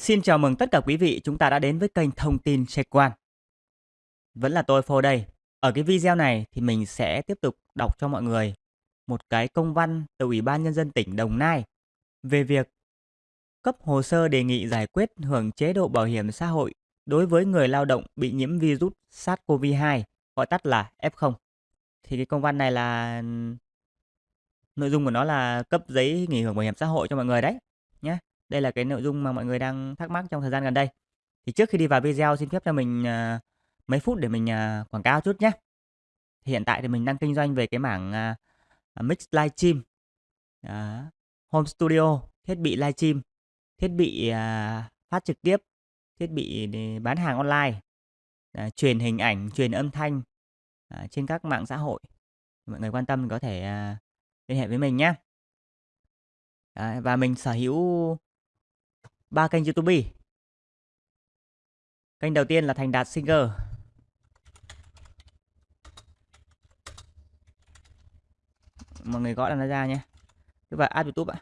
Xin chào mừng tất cả quý vị, chúng ta đã đến với kênh Thông tin Check quan Vẫn là tôi Phô đây. Ở cái video này thì mình sẽ tiếp tục đọc cho mọi người một cái công văn từ Ủy ban Nhân dân tỉnh Đồng Nai về việc cấp hồ sơ đề nghị giải quyết hưởng chế độ bảo hiểm xã hội đối với người lao động bị nhiễm virus SARS-CoV-2, gọi tắt là F0. Thì cái công văn này là nội dung của nó là cấp giấy nghỉ hưởng bảo hiểm xã hội cho mọi người đấy nhé. Đây là cái nội dung mà mọi người đang thắc mắc trong thời gian gần đây. Thì trước khi đi vào video xin phép cho mình uh, mấy phút để mình uh, quảng cáo chút nhé. Thì hiện tại thì mình đang kinh doanh về cái mảng uh, mix livestream, uh, home studio, thiết bị livestream, thiết bị uh, phát trực tiếp, thiết bị để bán hàng online, uh, truyền hình ảnh, truyền âm thanh uh, trên các mạng xã hội. Mọi người quan tâm có thể uh, liên hệ với mình nhé. Đấy, và mình sở hữu ba kênh YouTube. Kênh đầu tiên là Thành Đạt Singer. Mọi người gõ là nó ra nhé. Cứ vào add YouTube ạ.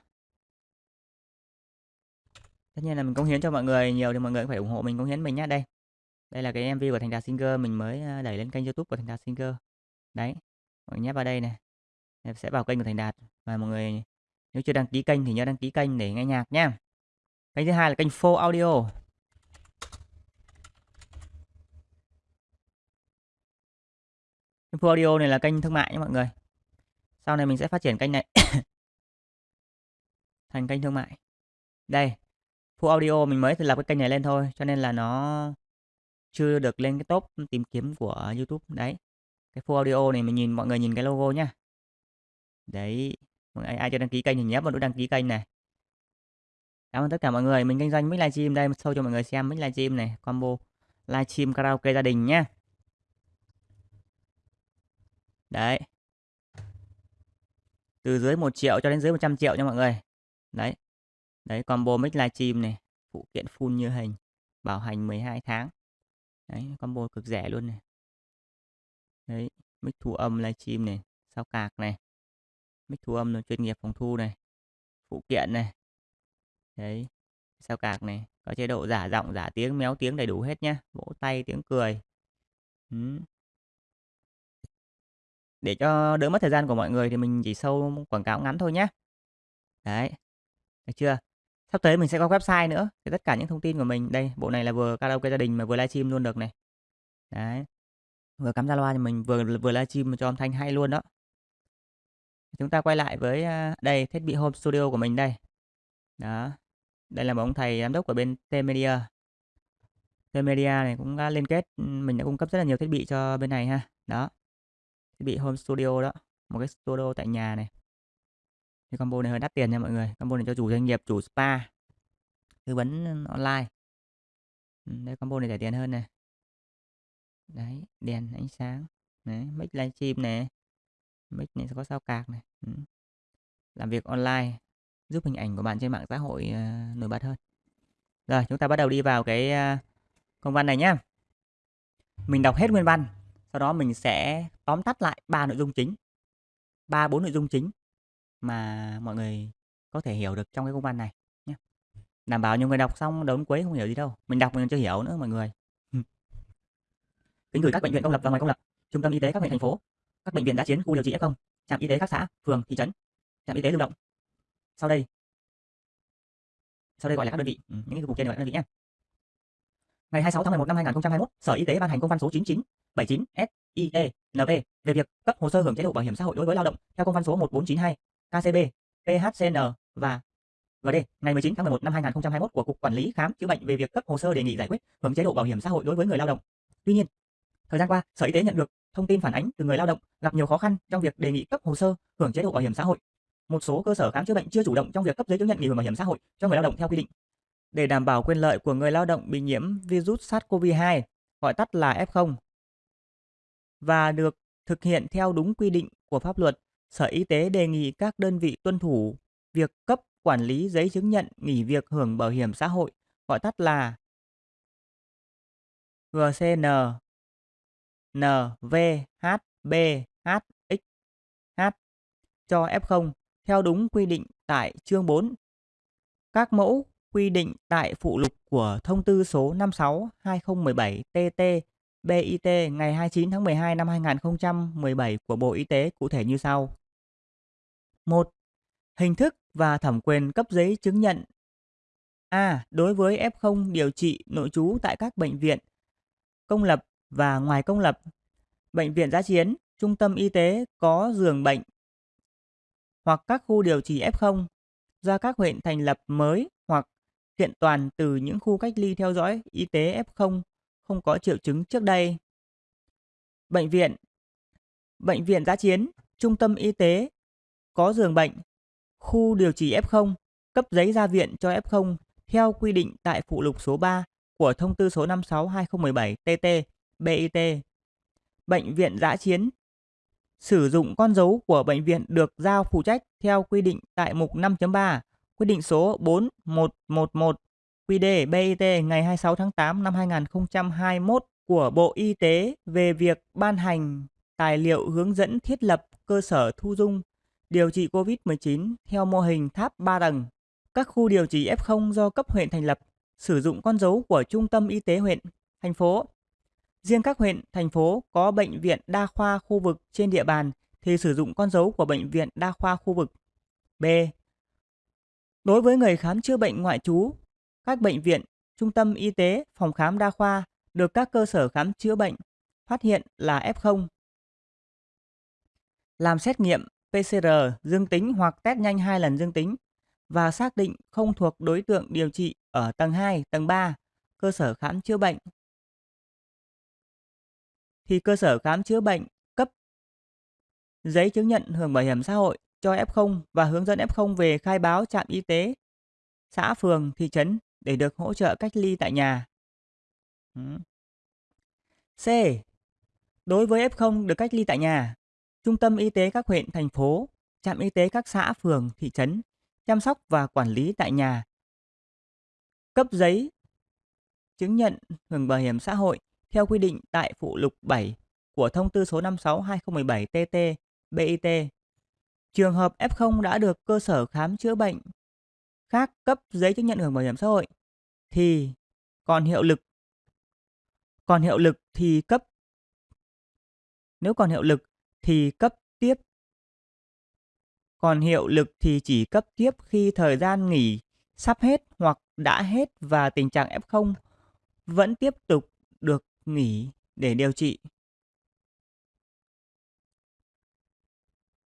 Tất nhiên là mình cống hiến cho mọi người nhiều thì mọi người cũng phải ủng hộ mình, cống hiến mình nhé. Đây. Đây là cái MV của Thành Đạt Singer, mình mới đẩy lên kênh YouTube của Thành Đạt Singer. Đấy. Mọi người nhấp vào đây này. Em sẽ vào kênh của Thành Đạt và mọi người, nếu chưa đăng ký kênh thì nhớ đăng ký kênh để nghe nhạc nhé. Kênh thứ hai là kênh Full Audio. Kênh Full Audio này là kênh thương mại nha mọi người. Sau này mình sẽ phát triển kênh này thành kênh thương mại. Đây, Full Audio mình mới lập cái kênh này lên thôi, cho nên là nó chưa được lên cái top tìm kiếm của YouTube đấy. Cái Full Audio này mình nhìn mọi người nhìn cái logo nhá. Đấy, ai, ai chưa đăng ký kênh thì nhấp vào nút đăng ký kênh này. Cảm ơn tất cả mọi người. Mình kinh doanh mic livestream đây, show cho mọi người xem mic livestream này, combo livestream karaoke gia đình nhá Đấy. Từ dưới 1 triệu cho đến dưới 100 triệu nha mọi người. Đấy. Đấy, combo mic livestream này, phụ kiện full như hình, bảo hành 12 tháng. Đấy, combo cực rẻ luôn này. Đấy, mic thu âm livestream này, sao cạc này. Mic thu âm chuyên nghiệp phòng thu này. Phụ kiện này, Đấy. Sao cạc này, có chế độ giả giọng, giả tiếng, méo tiếng đầy đủ hết nhá. Vỗ tay, tiếng cười. Ừ. Để cho đỡ mất thời gian của mọi người thì mình chỉ sâu quảng cáo ngắn thôi nhé. Đấy. Được chưa? Sắp tới mình sẽ có website nữa. Thì tất cả những thông tin của mình đây, bộ này là vừa karaoke gia đình mà vừa livestream luôn được này. Đấy. Vừa cắm ra loa thì mình vừa vừa livestream cho âm thanh hay luôn đó. Chúng ta quay lại với à, đây thiết bị home studio của mình đây. Đó. Đây là một ông thầy giám đốc của bên T-Media. T-Media này cũng đã liên kết, ừ, mình đã cung cấp rất là nhiều thiết bị cho bên này ha. Đó. Thiết bị home studio đó, một cái studio tại nhà này. Cái combo này hơi đắt tiền nha mọi người. Combo này cho chủ doanh nghiệp, chủ spa, tư vấn online. Ừ, đây combo này rẻ tiền hơn này. Đấy, đèn ánh sáng. Đấy, mic livestream này. Mic này có sao cạc này. Ừ. Làm việc online giúp hình ảnh của bạn trên mạng xã hội uh, nổi bật hơn. Rồi, chúng ta bắt đầu đi vào cái uh, công văn này nhé. Mình đọc hết nguyên văn, sau đó mình sẽ tóm tắt lại ba nội dung chính. ba bốn nội dung chính mà mọi người có thể hiểu được trong cái công văn này nhé. Đảm bảo nhiều người đọc xong đến cuối không hiểu gì đâu. Mình đọc mình chưa hiểu nữa mọi người. Kính gửi các bệnh viện công lập và ngoài công lập, trung tâm y tế các huyện thành phố, các bệnh viện đã chiến khu điều trị F0, trạm y tế các xã, phường, thị trấn, trạm y tế lưu động, sau đây. Sau đây gọi là các đơn vị. Ừ, những cái cục trên gọi là đơn vị nhé. Ngày 26 tháng 11 năm 2021 sở y tế ban hành công văn số 9979 SIE NV về việc cấp hồ sơ hưởng chế độ bảo hiểm xã hội đối với lao động theo công văn số 1492 KCB PHCN và GD ngày 19 tháng 11 năm 2021 của cục quản lý khám chữa bệnh về việc cấp hồ sơ đề nghị giải quyết hưởng chế độ bảo hiểm xã hội đối với người lao động. Tuy nhiên, thời gian qua, Sở Y tế nhận được thông tin phản ánh từ người lao động gặp nhiều khó khăn trong việc đề nghị cấp hồ sơ hưởng chế độ bảo hiểm xã hội một số cơ sở khám chữa bệnh chưa chủ động trong việc cấp giấy chứng nhận nghỉ hưởng bảo hiểm xã hội cho người lao động theo quy định. Để đảm bảo quyền lợi của người lao động bị nhiễm virus SARS-CoV-2, gọi tắt là F0, và được thực hiện theo đúng quy định của pháp luật, Sở Y tế đề nghị các đơn vị tuân thủ việc cấp quản lý giấy chứng nhận nghỉ việc hưởng bảo hiểm xã hội, gọi tắt là GCN NVHBHXH cho F0 theo đúng quy định tại chương 4. Các mẫu quy định tại phụ lục của thông tư số 56/2017/TT BIT ngày 29 tháng 12 năm 2017 của Bộ Y tế cụ thể như sau. 1. Hình thức và thẩm quyền cấp giấy chứng nhận A. Đối với F0 điều trị nội trú tại các bệnh viện công lập và ngoài công lập, bệnh viện giã chiến, trung tâm y tế có giường bệnh hoặc các khu điều trị F0 do các huyện thành lập mới hoặc kiện toàn từ những khu cách ly theo dõi y tế F0 không có triệu chứng trước đây. Bệnh viện Bệnh viện giã chiến, trung tâm y tế có giường bệnh, khu điều trị F0 cấp giấy ra viện cho F0 theo quy định tại phụ lục số 3 của thông tư số 56/2017/TT BIT. Bệnh viện giã chiến sử dụng con dấu của bệnh viện được giao phụ trách theo quy định tại mục 5.3 quyết định số 4111 QĐ BIT ngày 26 tháng 8 năm 2021 của Bộ Y tế về việc ban hành tài liệu hướng dẫn thiết lập cơ sở thu dung điều trị COVID-19 theo mô hình tháp 3 tầng. Các khu điều trị F0 do cấp huyện thành lập sử dụng con dấu của trung tâm y tế huyện, thành phố. Riêng các huyện, thành phố có bệnh viện đa khoa khu vực trên địa bàn thì sử dụng con dấu của bệnh viện đa khoa khu vực. B. Đối với người khám chữa bệnh ngoại trú, các bệnh viện, trung tâm y tế, phòng khám đa khoa được các cơ sở khám chữa bệnh phát hiện là F0. Làm xét nghiệm PCR dương tính hoặc test nhanh hai lần dương tính và xác định không thuộc đối tượng điều trị ở tầng 2, tầng 3, cơ sở khám chữa bệnh. Thì cơ sở khám chữa bệnh cấp giấy chứng nhận hưởng bảo hiểm xã hội cho F0 và hướng dẫn F0 về khai báo trạm y tế, xã, phường, thị trấn để được hỗ trợ cách ly tại nhà. C. Đối với F0 được cách ly tại nhà, trung tâm y tế các huyện, thành phố, trạm y tế các xã, phường, thị trấn chăm sóc và quản lý tại nhà. Cấp giấy chứng nhận hưởng bảo hiểm xã hội theo quy định tại phụ lục 7 của thông tư số 56/2017/TT BIT. Trường hợp F0 đã được cơ sở khám chữa bệnh khác cấp giấy chứng nhận hưởng bảo hiểm xã hội thì còn hiệu lực. Còn hiệu lực thì cấp, nếu còn hiệu lực thì cấp tiếp. Còn hiệu lực thì chỉ cấp tiếp khi thời gian nghỉ sắp hết hoặc đã hết và tình trạng F0 vẫn tiếp tục được nghỉ để điều trị.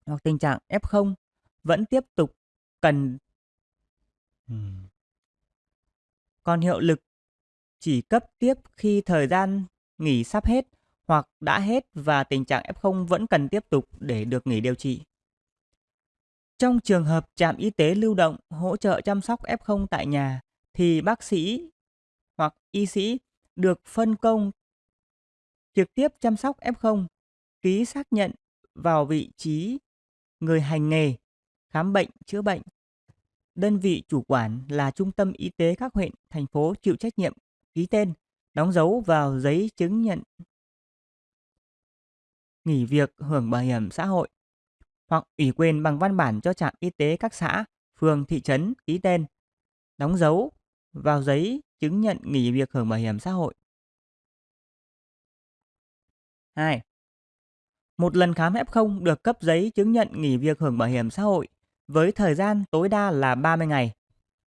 Hoặc tình trạng F0 vẫn tiếp tục cần còn hiệu lực chỉ cấp tiếp khi thời gian nghỉ sắp hết hoặc đã hết và tình trạng F0 vẫn cần tiếp tục để được nghỉ điều trị. Trong trường hợp trạm y tế lưu động hỗ trợ chăm sóc F0 tại nhà thì bác sĩ hoặc y sĩ được phân công trực tiếp chăm sóc F0, ký xác nhận vào vị trí người hành nghề, khám bệnh, chữa bệnh. Đơn vị chủ quản là trung tâm y tế các huyện, thành phố chịu trách nhiệm ký tên, đóng dấu vào giấy chứng nhận nghỉ việc hưởng bảo hiểm xã hội hoặc ủy quyền bằng văn bản cho trạm y tế các xã, phường, thị trấn ký tên, đóng dấu vào giấy chứng nhận nghỉ việc hưởng bảo hiểm xã hội. 2. Một lần khám F0 được cấp giấy chứng nhận nghỉ việc hưởng bảo hiểm xã hội với thời gian tối đa là 30 ngày,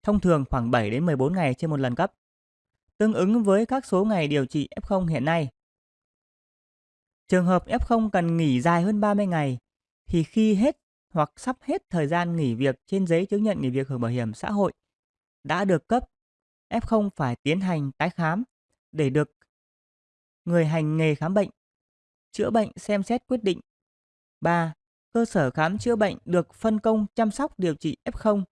thông thường khoảng 7 đến 14 ngày trên một lần cấp, tương ứng với các số ngày điều trị F0 hiện nay. Trường hợp F0 cần nghỉ dài hơn 30 ngày thì khi hết hoặc sắp hết thời gian nghỉ việc trên giấy chứng nhận nghỉ việc hưởng bảo hiểm xã hội đã được cấp, F0 phải tiến hành tái khám để được người hành nghề khám bệnh, chữa bệnh xem xét quyết định. 3. Cơ sở khám chữa bệnh được phân công chăm sóc điều trị F0,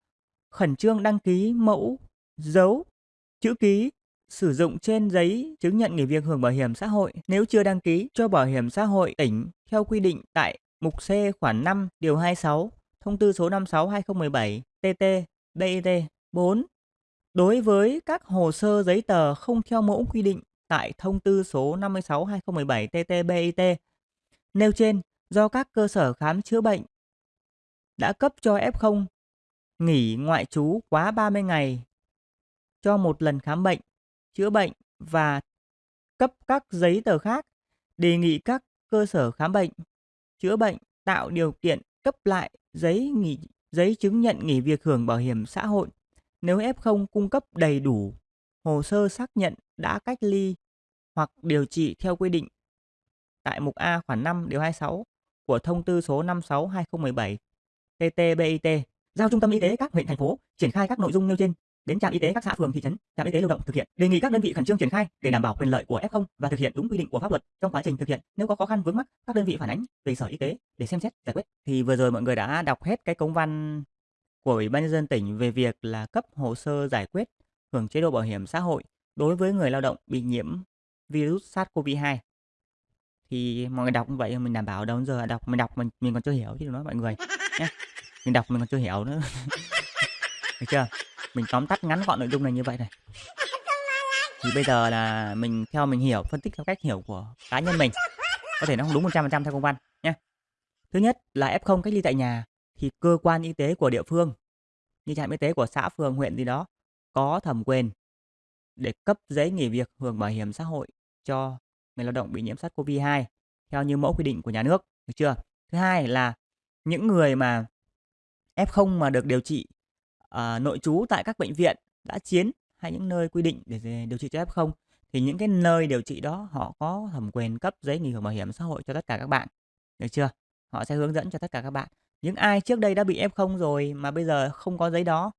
khẩn trương đăng ký mẫu, dấu, chữ ký sử dụng trên giấy chứng nhận nghỉ việc hưởng bảo hiểm xã hội nếu chưa đăng ký cho bảo hiểm xã hội tỉnh theo quy định tại mục C khoản 5 điều 26 thông tư số 56/2017 TT BIT 4 đối với các hồ sơ giấy tờ không theo mẫu quy định tại thông tư số 56/2017 TT BIT nêu trên do các cơ sở khám chữa bệnh đã cấp cho F0 nghỉ ngoại trú quá 30 ngày cho một lần khám bệnh, chữa bệnh và cấp các giấy tờ khác, đề nghị các cơ sở khám bệnh, chữa bệnh tạo điều kiện cấp lại giấy nghỉ giấy chứng nhận nghỉ việc hưởng bảo hiểm xã hội. Nếu F0 cung cấp đầy đủ hồ sơ xác nhận đã cách ly hoặc điều trị theo quy định tại mục A khoản 5 điều 26 của thông tư số 56/2017 TT-BIT giao trung tâm y tế các huyện thành phố triển khai các nội dung nêu trên đến trạm y tế các xã phường thị trấn, trạm y tế lưu động thực hiện. Đề nghị các đơn vị khẩn trương triển khai để đảm bảo quyền lợi của F0 và thực hiện đúng quy định của pháp luật trong quá trình thực hiện. Nếu có khó khăn vướng mắc, các đơn vị phản ánh về Sở Y tế để xem xét giải quyết. Thì vừa rồi mọi người đã đọc hết cái công văn của Ủy ban nhân dân tỉnh về việc là cấp hồ sơ giải quyết hưởng chế độ bảo hiểm xã hội đối với người lao động bị nhiễm virus SARS-CoV-2. Thì mọi người đọc như vậy mình đảm bảo đâu giờ đọc mình đọc mình mình còn chưa hiểu chứ đừng nói mọi người nhé. Mình đọc mình còn chưa hiểu nữa. Được chưa? Mình tóm tắt ngắn gọn nội dung này như vậy này. Thì bây giờ là mình theo mình hiểu, phân tích theo cách hiểu của cá nhân mình. Có thể nó không đúng 100% theo công văn nhé. Thứ nhất là F0 cách ly tại nhà thì cơ quan y tế của địa phương như trạm y tế của xã, phường, huyện gì đó có thẩm quyền để cấp giấy nghỉ việc hưởng bảo hiểm xã hội cho người lao động bị nhiễm SARS-CoV-2 theo như mẫu quy định của nhà nước, được chưa? Thứ hai là những người mà F0 mà được điều trị uh, nội trú tại các bệnh viện đã chiến hay những nơi quy định để điều trị cho F0 thì những cái nơi điều trị đó họ có thẩm quyền cấp giấy nghỉ hưởng bảo hiểm xã hội cho tất cả các bạn. Được chưa? Họ sẽ hướng dẫn cho tất cả các bạn. Những ai trước đây đã bị F0 rồi mà bây giờ không có giấy đó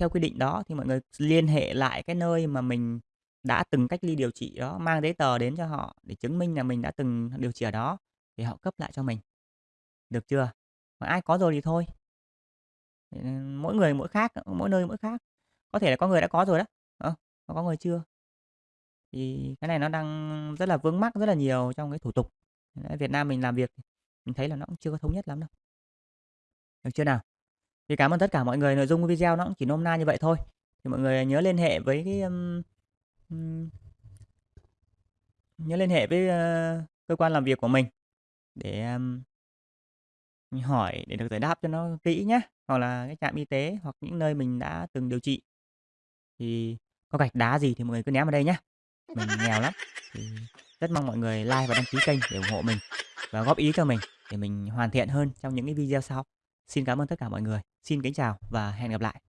theo quy định đó thì mọi người liên hệ lại cái nơi mà mình đã từng cách ly điều trị đó, mang giấy tờ đến cho họ để chứng minh là mình đã từng điều trị ở đó thì họ cấp lại cho mình. Được chưa? mà ai có rồi thì thôi. Ừ, mỗi người mỗi khác, mỗi nơi mỗi khác. Có thể là có người đã có rồi đó, à, có người chưa. Thì cái này nó đang rất là vướng mắc rất là nhiều trong cái thủ tục. Việt Nam mình làm việc mình thấy là nó cũng chưa có thống nhất lắm đâu. Được chưa nào? Thì cảm ơn tất cả mọi người, nội dung của video nó cũng chỉ nôm na như vậy thôi. Thì mọi người nhớ liên hệ với cái um, um, nhớ liên hệ với uh, cơ quan làm việc của mình để um, hỏi để được giải đáp cho nó kỹ nhé hoặc là cái trạm y tế hoặc những nơi mình đã từng điều trị. Thì có gạch đá gì thì mọi người cứ ném vào đây nhé mình nghèo lắm thì rất mong mọi người like và đăng ký kênh để ủng hộ mình và góp ý cho mình để mình hoàn thiện hơn trong những cái video sau. Xin cảm ơn tất cả mọi người. Xin kính chào và hẹn gặp lại.